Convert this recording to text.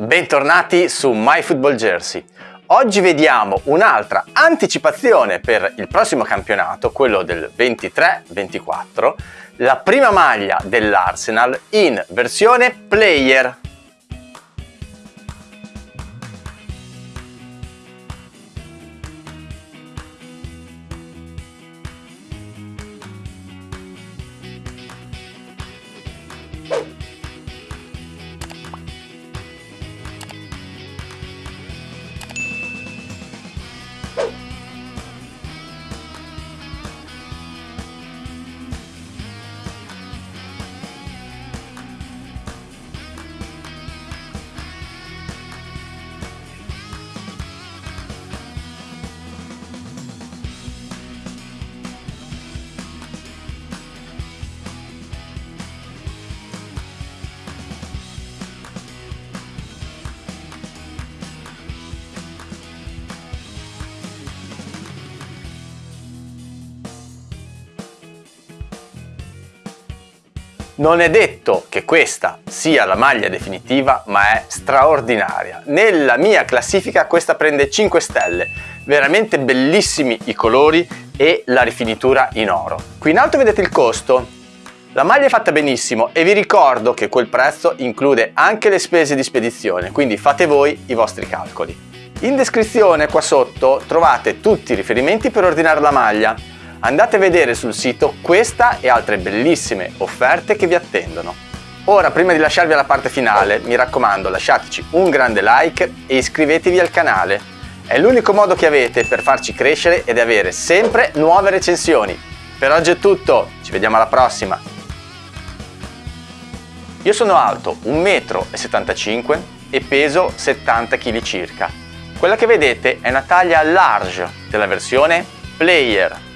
Bentornati su MyFootballJersey. Oggi vediamo un'altra anticipazione per il prossimo campionato, quello del 23-24, la prima maglia dell'Arsenal in versione player. Non è detto che questa sia la maglia definitiva, ma è straordinaria. Nella mia classifica questa prende 5 stelle, veramente bellissimi i colori e la rifinitura in oro. Qui in alto vedete il costo. La maglia è fatta benissimo e vi ricordo che quel prezzo include anche le spese di spedizione, quindi fate voi i vostri calcoli. In descrizione qua sotto trovate tutti i riferimenti per ordinare la maglia andate a vedere sul sito questa e altre bellissime offerte che vi attendono. Ora, prima di lasciarvi alla parte finale, mi raccomando lasciateci un grande like e iscrivetevi al canale. È l'unico modo che avete per farci crescere ed avere sempre nuove recensioni. Per oggi è tutto, ci vediamo alla prossima! Io sono alto 1,75 m e peso 70 kg circa. Quella che vedete è una taglia large della versione Player